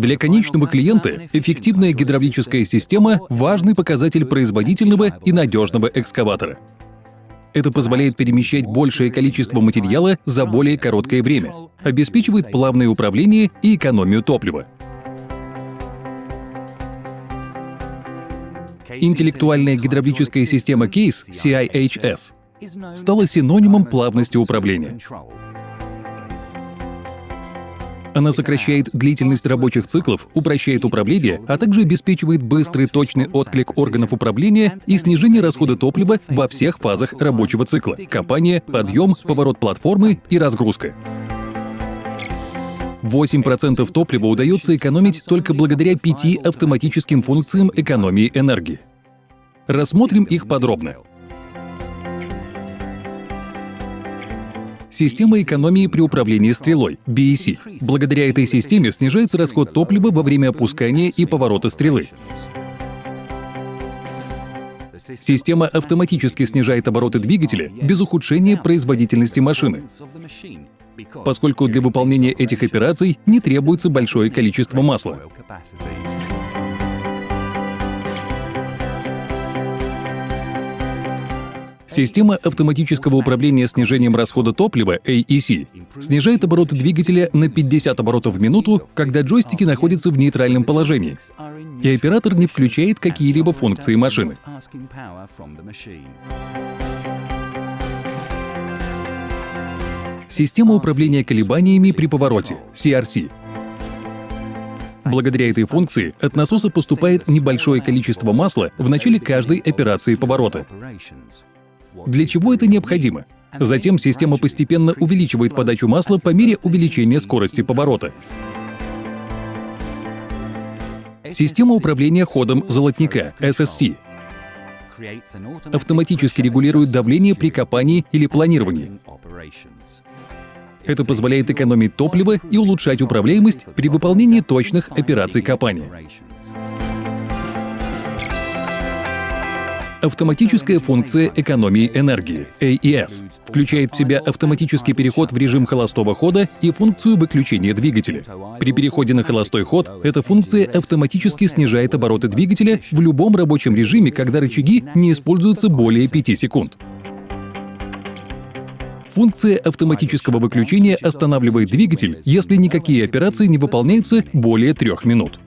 Для конечного клиента эффективная гидравлическая система – важный показатель производительного и надежного экскаватора. Это позволяет перемещать большее количество материала за более короткое время, обеспечивает плавное управление и экономию топлива. Интеллектуальная гидравлическая система CASE CIHS стала синонимом плавности управления. Она сокращает длительность рабочих циклов, упрощает управление, а также обеспечивает быстрый точный отклик органов управления и снижение расхода топлива во всех фазах рабочего цикла — копание, подъем, поворот платформы и разгрузка. 8% топлива удается экономить только благодаря пяти автоматическим функциям экономии энергии. Рассмотрим их подробно. Система экономии при управлении стрелой – BEC. Благодаря этой системе снижается расход топлива во время опускания и поворота стрелы. Система автоматически снижает обороты двигателя без ухудшения производительности машины, поскольку для выполнения этих операций не требуется большое количество масла. Система автоматического управления снижением расхода топлива AEC снижает обороты двигателя на 50 оборотов в минуту, когда джойстики находятся в нейтральном положении, и оператор не включает какие-либо функции машины. Система управления колебаниями при повороте CRC Благодаря этой функции от насоса поступает небольшое количество масла в начале каждой операции поворота. Для чего это необходимо? Затем система постепенно увеличивает подачу масла по мере увеличения скорости поворота. Система управления ходом золотника SSC автоматически регулирует давление при копании или планировании. Это позволяет экономить топливо и улучшать управляемость при выполнении точных операций копания. Автоматическая функция экономии энергии AES включает в себя автоматический переход в режим холостого хода и функцию выключения двигателя. При переходе на холостой ход эта функция автоматически снижает обороты двигателя в любом рабочем режиме, когда рычаги не используются более 5 секунд. Функция автоматического выключения останавливает двигатель, если никакие операции не выполняются более трех минут.